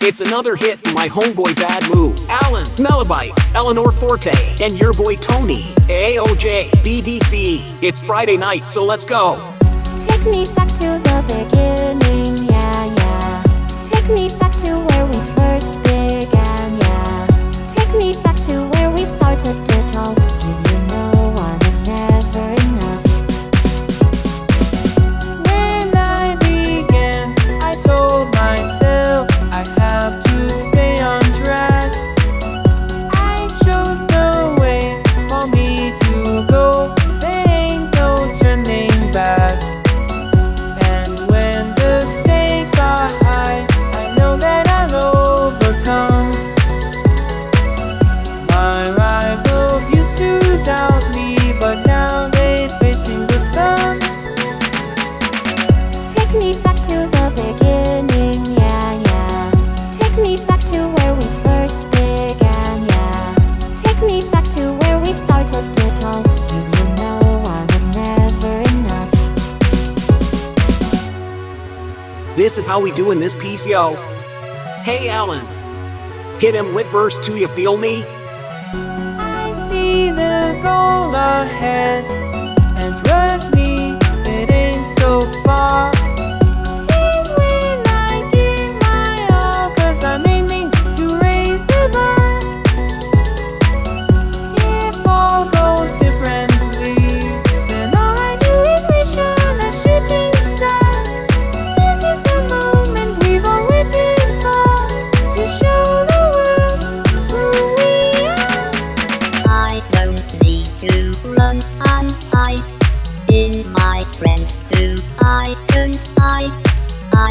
It's another hit from my homeboy Bad Move, Alan, Melibites, Eleanor Forte, and your boy Tony, AOJ, BDC. It's Friday night, so let's go. Take me back to the beginning, yeah, yeah. Take me back This is how we do in this piece, yo. Hey, Alan. Hit him with verse 2, you feel me? I see the goal ahead,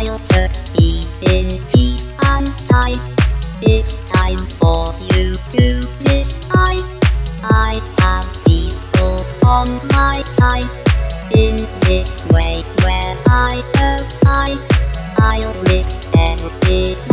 I'll just be. It's time for you to decide. I have people on my side. In this way where I abide, I'll risk everything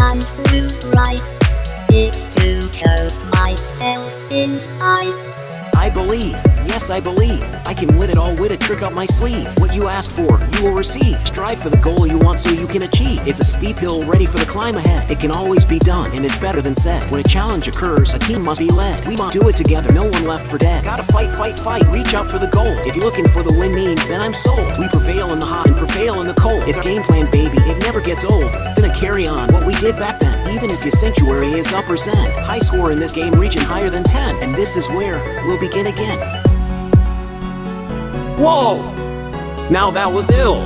I believe. I can win it all with a trick up my sleeve. What you ask for, you will receive. Strive for the goal you want so you can achieve. It's a steep hill ready for the climb ahead. It can always be done, and it's better than said. When a challenge occurs, a team must be led. We must do it together, no one left for dead. Gotta fight, fight, fight, reach out for the goal. If you're looking for the winning, then I'm sold. We prevail in the hot and prevail in the cold. It's our game plan, baby, it never gets old. Gonna carry on what we did back then. Even if your sanctuary is up or send. High score in this game reaching higher than 10. And this is where we'll begin again. Whoa! Now that was ill.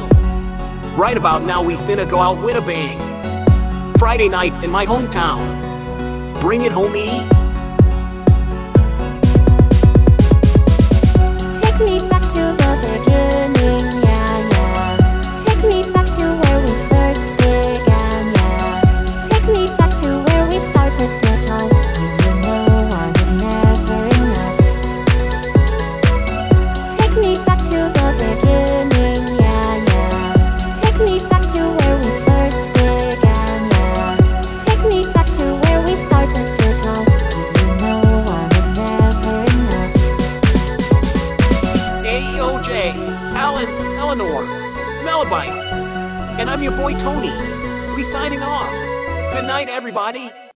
Right about now we finna go out with a bang. Friday nights in my hometown. Bring it, homie. Eleanor, Melibites. And I'm your boy Tony. We signing off. Good night, everybody.